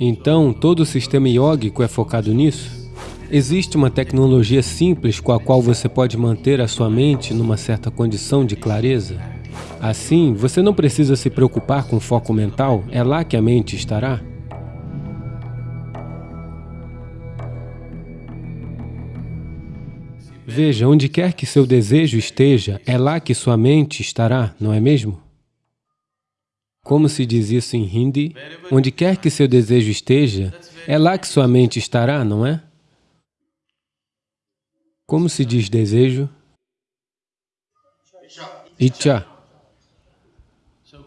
Então, todo o sistema iógico é focado nisso? Existe uma tecnologia simples com a qual você pode manter a sua mente numa certa condição de clareza? Assim, você não precisa se preocupar com foco mental, é lá que a mente estará. Veja, onde quer que seu desejo esteja, é lá que sua mente estará, não é mesmo? Como se diz isso em Hindi? Onde quer que seu desejo esteja, é lá que sua mente estará, não é? Como se diz desejo? Icha.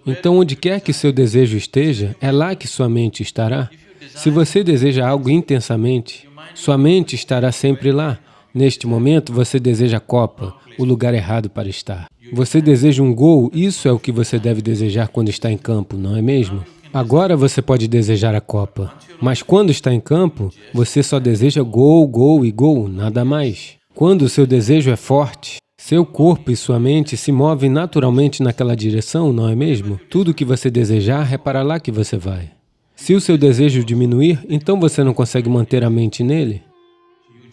Então, onde quer que seu desejo esteja, é lá que sua mente estará. Se você deseja algo intensamente, sua mente estará sempre lá. Neste momento, você deseja a copa, o lugar errado para estar. Você deseja um gol, isso é o que você deve desejar quando está em campo, não é mesmo? Agora você pode desejar a copa, mas quando está em campo, você só deseja gol, gol e gol, nada mais. Quando o seu desejo é forte, seu corpo e sua mente se movem naturalmente naquela direção, não é mesmo? Tudo que você desejar é para lá que você vai. Se o seu desejo diminuir, então você não consegue manter a mente nele.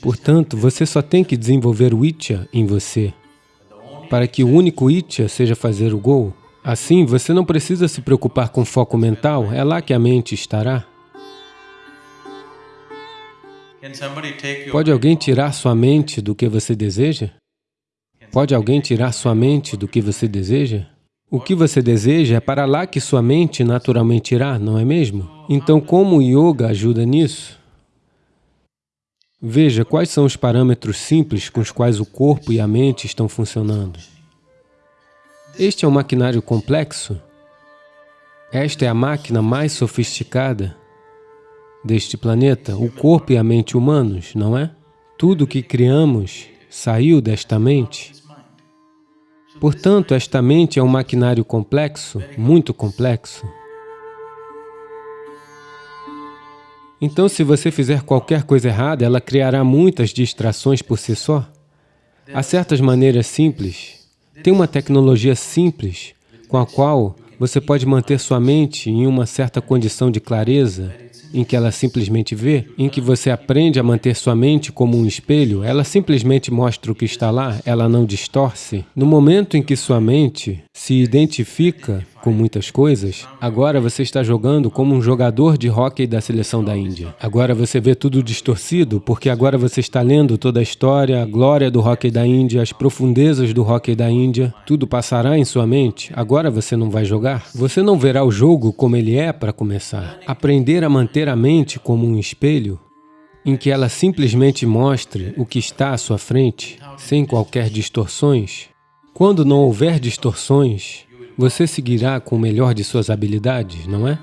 Portanto, você só tem que desenvolver o Itya em você, para que o único Itya seja fazer o gol. Assim, você não precisa se preocupar com foco mental, é lá que a mente estará. Pode alguém tirar sua mente do que você deseja? Pode alguém tirar sua mente do que você deseja? O que você deseja é para lá que sua mente naturalmente irá, não é mesmo? Então, como o yoga ajuda nisso? Veja quais são os parâmetros simples com os quais o corpo e a mente estão funcionando. Este é um maquinário complexo. Esta é a máquina mais sofisticada deste planeta, o corpo e a mente humanos, não é? Tudo que criamos saiu desta mente. Portanto, esta mente é um maquinário complexo, muito complexo. Então, se você fizer qualquer coisa errada, ela criará muitas distrações por si só. Há certas maneiras simples, tem uma tecnologia simples com a qual você pode manter sua mente em uma certa condição de clareza, em que ela simplesmente vê, em que você aprende a manter sua mente como um espelho, ela simplesmente mostra o que está lá, ela não distorce. No momento em que sua mente se identifica com muitas coisas, agora você está jogando como um jogador de hóquei da seleção da Índia. Agora você vê tudo distorcido, porque agora você está lendo toda a história, a glória do hóquei da Índia, as profundezas do hóquei da Índia, tudo passará em sua mente, agora você não vai jogar. Você não verá o jogo como ele é para começar. Aprender a manter a mente como um espelho, em que ela simplesmente mostre o que está à sua frente, sem qualquer distorções. Quando não houver distorções, você seguirá com o melhor de suas habilidades, não é?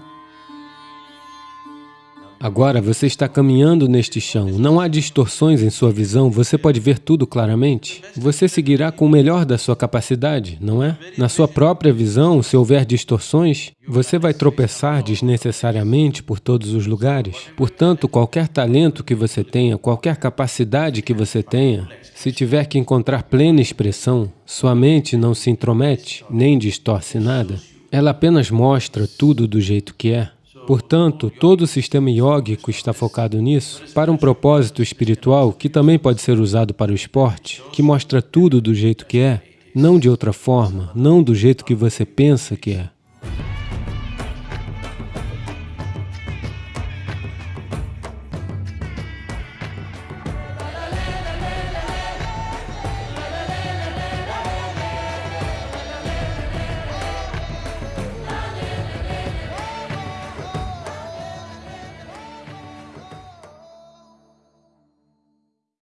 Agora você está caminhando neste chão, não há distorções em sua visão, você pode ver tudo claramente. Você seguirá com o melhor da sua capacidade, não é? Na sua própria visão, se houver distorções, você vai tropeçar desnecessariamente por todos os lugares. Portanto, qualquer talento que você tenha, qualquer capacidade que você tenha, se tiver que encontrar plena expressão, sua mente não se intromete, nem distorce nada. Ela apenas mostra tudo do jeito que é. Portanto, todo o sistema iógico está focado nisso, para um propósito espiritual que também pode ser usado para o esporte, que mostra tudo do jeito que é, não de outra forma, não do jeito que você pensa que é.